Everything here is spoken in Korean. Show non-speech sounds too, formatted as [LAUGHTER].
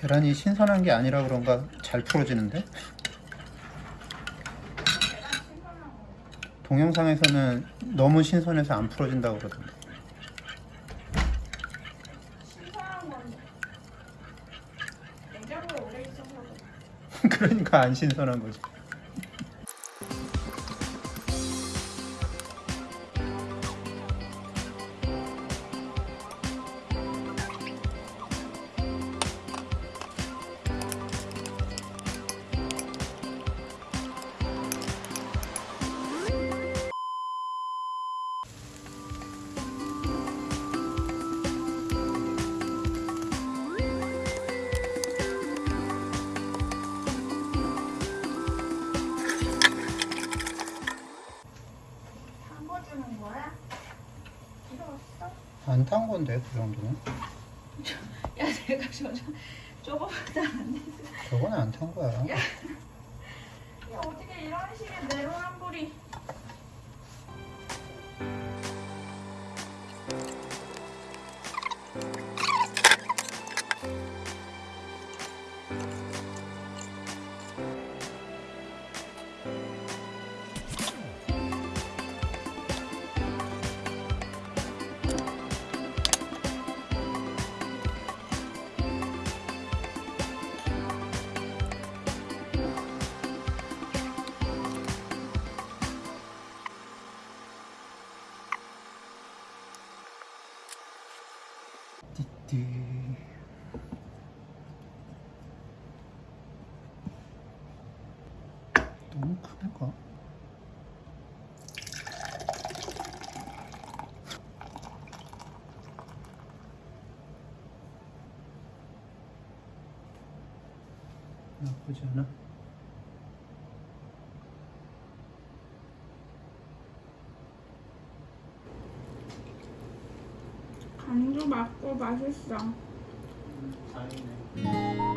계란이 신선한 게 아니라 그런가 잘 풀어지는데? 동영상에서는 너무 신선해서 안 풀어진다고 그러던데. [LAUGHS] 그러니까 안 신선한 거지. 안 탄 건데 그 정도는? 야 내가 저 저거보다 안 돼. 저거는 안 탄 거야. 야 어떻게 이런 식의 내로남불이 띠띠. 너무 큰가? 나쁘지 않아. 안주 맛고 맛있어. 음, 다행이네.